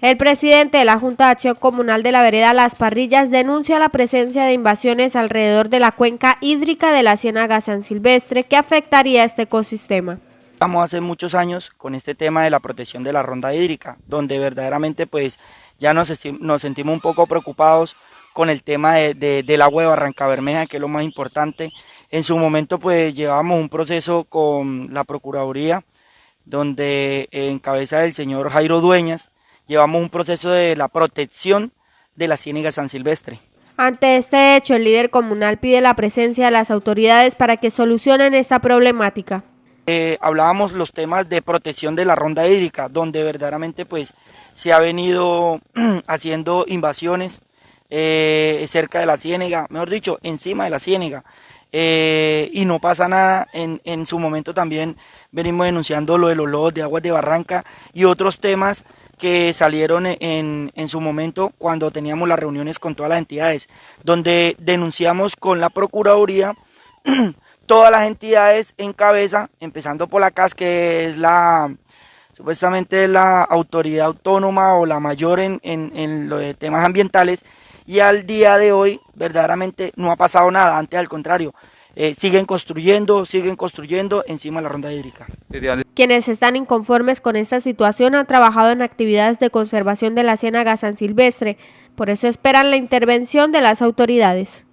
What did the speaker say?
El presidente de la Junta de Acción Comunal de la Vereda Las Parrillas denuncia la presencia de invasiones alrededor de la cuenca hídrica de la Ciénaga San Silvestre que afectaría este ecosistema. Estamos hace muchos años con este tema de la protección de la ronda hídrica, donde verdaderamente pues ya nos, nos sentimos un poco preocupados con el tema de, del agua de Barranca Bermeja, que es lo más importante. En su momento pues llevamos un proceso con la Procuraduría, donde en cabeza del señor Jairo Dueñas, llevamos un proceso de la protección de la ciénaga San Silvestre. Ante este hecho, el líder comunal pide la presencia de las autoridades para que solucionen esta problemática. Eh, hablábamos los temas de protección de la ronda hídrica, donde verdaderamente pues se ha venido haciendo invasiones eh, cerca de la ciénaga, mejor dicho, encima de la ciénaga. Eh, y no pasa nada. En, en su momento también venimos denunciando lo de los lobos de aguas de Barranca y otros temas que salieron en, en, su momento cuando teníamos las reuniones con todas las entidades, donde denunciamos con la Procuraduría todas las entidades en cabeza, empezando por la CAS, que es la supuestamente la autoridad autónoma o la mayor en, en, en los temas ambientales, y al día de hoy verdaderamente no ha pasado nada, antes al contrario, eh, siguen construyendo, siguen construyendo encima de la ronda hídrica. Quienes están inconformes con esta situación han trabajado en actividades de conservación de la ciénaga San Silvestre, por eso esperan la intervención de las autoridades.